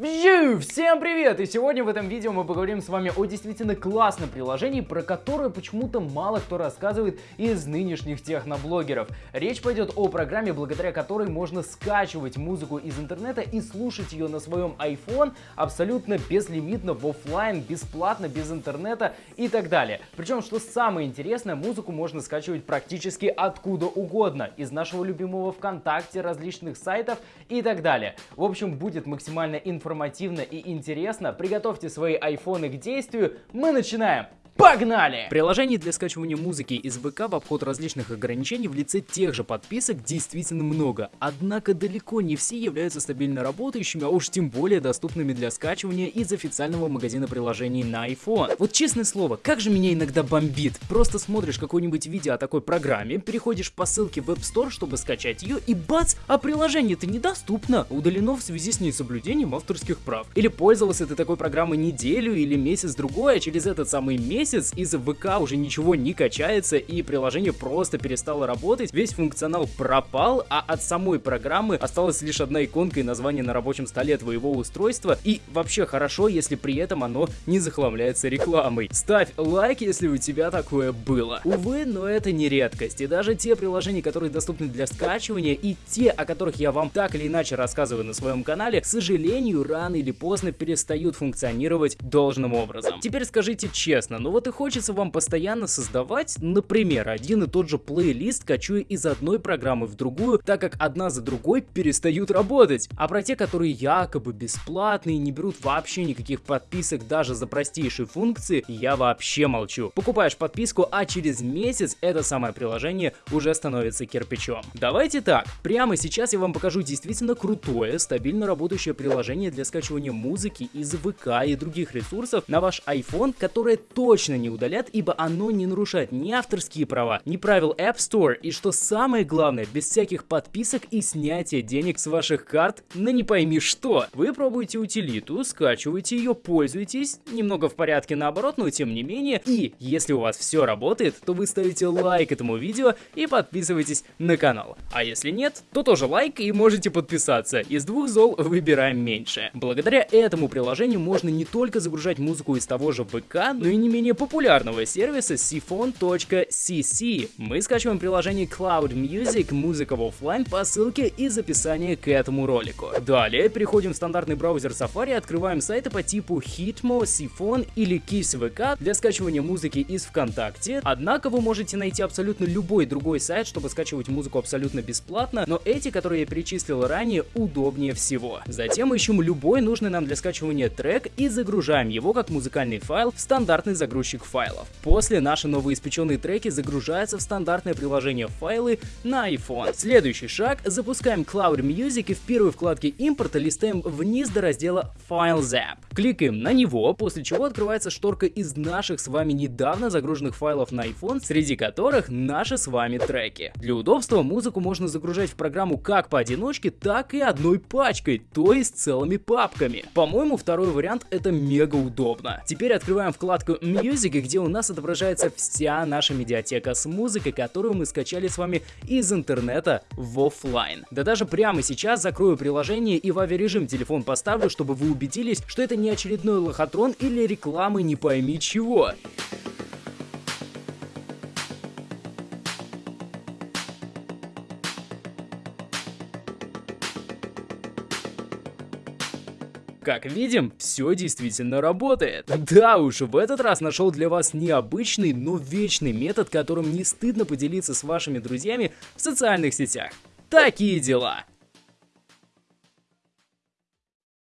View! Всем привет! И сегодня в этом видео мы поговорим с вами о действительно классном приложении, про которое почему-то мало кто рассказывает из нынешних техноблогеров. Речь пойдет о программе, благодаря которой можно скачивать музыку из интернета и слушать ее на своем iPhone абсолютно безлимитно, в офлайн, бесплатно, без интернета и так далее. Причем, что самое интересное, музыку можно скачивать практически откуда угодно, из нашего любимого ВКонтакте, различных сайтов и так далее. В общем, будет максимально информативно информативно и интересно, приготовьте свои айфоны к действию, мы начинаем! Погнали! Приложений для скачивания музыки из ВК в обход различных ограничений в лице тех же подписок действительно много. Однако далеко не все являются стабильно работающими, а уж тем более доступными для скачивания из официального магазина приложений на iPhone. Вот честное слово, как же меня иногда бомбит. Просто смотришь какое-нибудь видео о такой программе, переходишь по ссылке в App Store, чтобы скачать ее, и бац, а приложение-то недоступно, удалено в связи с несоблюдением авторских прав. Или пользовался ты такой программой неделю или месяц-другой, а через этот самый месяц месяц из ВК уже ничего не качается и приложение просто перестало работать, весь функционал пропал, а от самой программы осталась лишь одна иконка и название на рабочем столе твоего устройства и вообще хорошо, если при этом оно не захламляется рекламой. Ставь лайк, если у тебя такое было. Увы, но это не редкость, и даже те приложения, которые доступны для скачивания и те, о которых я вам так или иначе рассказываю на своем канале, к сожалению, рано или поздно перестают функционировать должным образом. Теперь скажите честно, ну вот и хочется вам постоянно создавать, например, один и тот же плейлист, качуя из одной программы в другую, так как одна за другой перестают работать. А про те, которые якобы бесплатные, не берут вообще никаких подписок даже за простейшие функции, я вообще молчу. Покупаешь подписку, а через месяц это самое приложение уже становится кирпичом. Давайте так, прямо сейчас я вам покажу действительно крутое, стабильно работающее приложение для скачивания музыки из ВК и других ресурсов на ваш iPhone, которое точно точно не удалят, ибо оно не нарушает ни авторские права, ни правил App Store, и что самое главное, без всяких подписок и снятия денег с ваших карт на не пойми что. Вы пробуете утилиту, скачиваете ее, пользуетесь, немного в порядке наоборот, но тем не менее, и если у вас все работает, то вы ставите лайк этому видео и подписывайтесь на канал. А если нет, то тоже лайк и можете подписаться. Из двух зол выбираем меньше. Благодаря этому приложению можно не только загружать музыку из того же ВК, но и не менее популярного сервиса siphon.cc. Мы скачиваем приложение Cloud Music, музыка в офлайн по ссылке из описания к этому ролику. Далее переходим в стандартный браузер Safari, открываем сайты по типу Hitmo, Siphon или KissVK для скачивания музыки из ВКонтакте. Однако вы можете найти абсолютно любой другой сайт, чтобы скачивать музыку абсолютно бесплатно, но эти, которые я перечислил ранее, удобнее всего. Затем ищем любой нужный нам для скачивания трек и загружаем его как музыкальный файл в стандартный загрузчик загрузчик файлов. После наши новоиспеченные треки загружаются в стандартное приложение файлы на iPhone. Следующий шаг. Запускаем Cloud Music и в первой вкладке импорта листаем вниз до раздела FileZap. Кликаем на него, после чего открывается шторка из наших с вами недавно загруженных файлов на iPhone, среди которых наши с вами треки. Для удобства музыку можно загружать в программу как поодиночке, так и одной пачкой, то есть целыми папками. По-моему, второй вариант это мега удобно. Теперь открываем вкладку Music Music, где у нас отображается вся наша медиатека с музыкой, которую мы скачали с вами из интернета в офлайн. Да даже прямо сейчас закрою приложение и в авиарежим телефон поставлю, чтобы вы убедились, что это не очередной лохотрон или рекламы не пойми чего. Как видим, все действительно работает. Да уж, в этот раз нашел для вас необычный, но вечный метод, которым не стыдно поделиться с вашими друзьями в социальных сетях. Такие дела.